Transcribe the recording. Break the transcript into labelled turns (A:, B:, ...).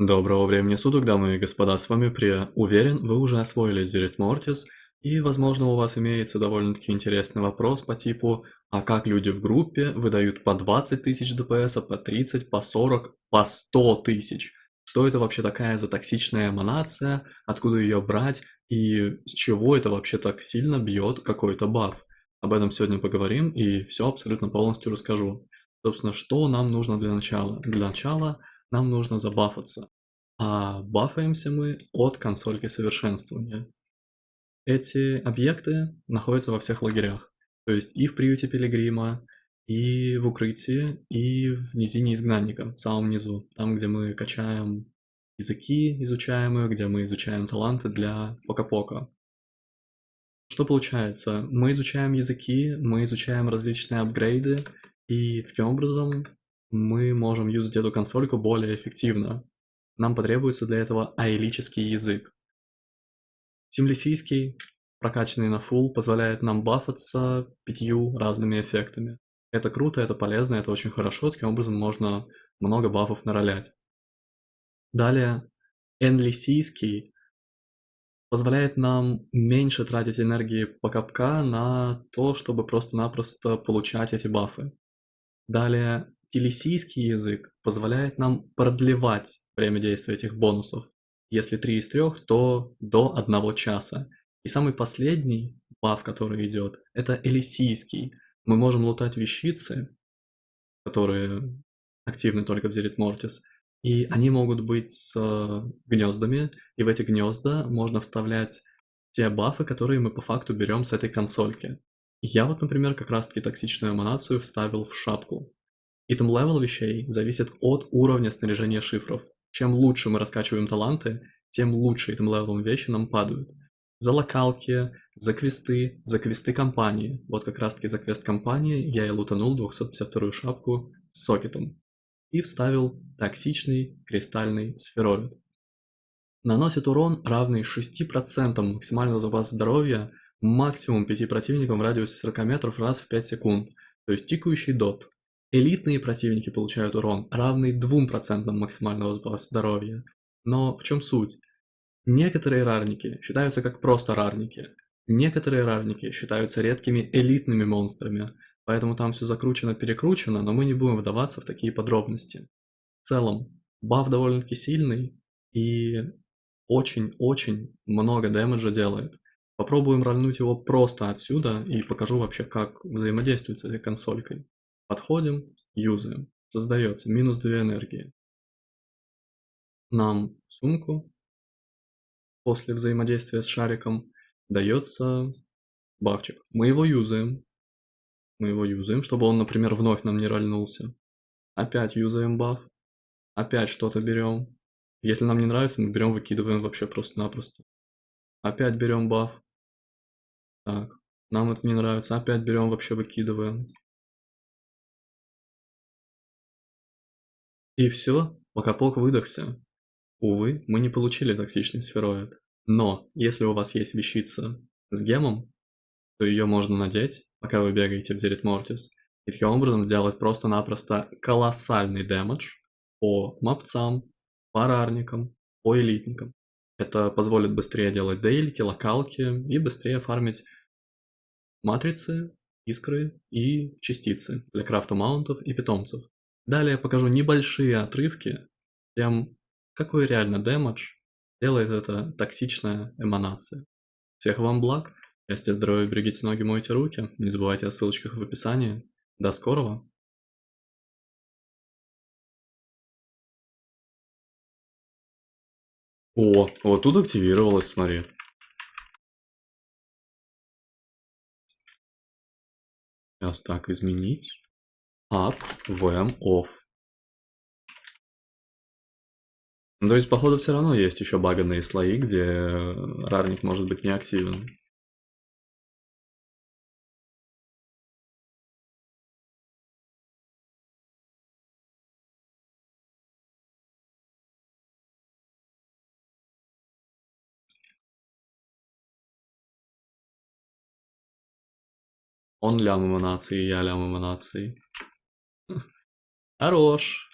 A: Доброго времени суток, дамы и господа, с вами Прия. Уверен, вы уже освоили Зерит Мортис, и, возможно, у вас имеется довольно-таки интересный вопрос по типу, а как люди в группе выдают по 20 тысяч ДПС, по 30, по 40, по 100 тысяч? Что это вообще такая за токсичная эманация, откуда ее брать, и с чего это вообще так сильно бьет какой-то баф? Об этом сегодня поговорим, и все абсолютно полностью расскажу. Собственно, что нам нужно для начала? Для начала нам нужно забафаться. А бафаемся мы от консольки совершенствования. Эти объекты находятся во всех лагерях. То есть и в приюте Пилигрима, и в укрытии, и в низине изгнанника, в самом низу. Там, где мы качаем языки изучаемые, где мы изучаем таланты для пока-пока. Что получается? Мы изучаем языки, мы изучаем различные апгрейды, и таким образом мы можем юзать эту консольку более эффективно. Нам потребуется для этого аэлический язык. Симлисийский, прокачанный на full, позволяет нам бафаться пятью разными эффектами. Это круто, это полезно, это очень хорошо, таким образом можно много бафов наролять. Далее, энлисийский позволяет нам меньше тратить энергии по капка на то, чтобы просто-напросто получать эти бафы. Далее, Телесийский язык позволяет нам продлевать время действия этих бонусов. Если 3 из 3, то до 1 часа. И самый последний баф, который идет, это элисийский. Мы можем лутать вещицы, которые активны только в Зерит Мортис, и они могут быть с гнездами, и в эти гнезда можно вставлять те бафы, которые мы по факту берем с этой консольки. Я вот, например, как раз таки токсичную эманацию вставил в шапку. Левел вещей зависит от уровня снаряжения шифров. Чем лучше мы раскачиваем таланты, тем лучше левелом вещи нам падают. За локалки, за квесты, за квесты кампании. Вот как раз таки за квест кампании я и лутанул 252 шапку с сокетом. И вставил токсичный кристальный сфероид. Наносит урон, равный 6% максимального запаса здоровья максимум 5 противникам в радиусе 40 метров раз в 5 секунд. То есть тикающий дот. Элитные противники получают урон, равный 2% максимального запаса здоровья. Но в чем суть? Некоторые рарники считаются как просто рарники. Некоторые рарники считаются редкими элитными монстрами, поэтому там все закручено-перекручено, но мы не будем вдаваться в такие подробности. В целом, баф довольно-таки сильный и очень-очень много дэмэджа делает. Попробуем рольнуть его просто отсюда и покажу вообще, как взаимодействовать с этой консолькой. Подходим, юзаем. Создается минус 2 энергии. Нам в сумку после взаимодействия с шариком дается бафчик. Мы его юзаем. Мы его юзаем, чтобы он, например, вновь нам не рольнулся. Опять юзаем баф. Опять что-то берем. Если нам не нравится, мы берем, выкидываем вообще просто-напросто. Опять берем баф. Так, нам это не нравится. Опять берем, вообще выкидываем. И все, Макапок выдохся. Увы, мы не получили токсичный сфероид. Но, если у вас есть вещица с гемом, то ее можно надеть, пока вы бегаете в Зерит Мортис, и таким образом сделать просто-напросто колоссальный дэмэдж по мапцам, по рарникам, по элитникам. Это позволит быстрее делать дейлики, локалки и быстрее фармить матрицы, искры и частицы для крафта маунтов и питомцев. Далее покажу небольшие отрывки тем, какой реально дэмэдж делает эта токсичная эманация. Всех вам благ, счастья, здоровья, берегите ноги, мойте руки, не забывайте о ссылочках в описании. До скорого! О, вот тут активировалось, смотри. Сейчас так, изменить up, VM, off. Ну, то есть, походу, все равно есть еще баганные слои, где рарник может быть неактивен. Он лям эманации, я лям эманации. Хорош.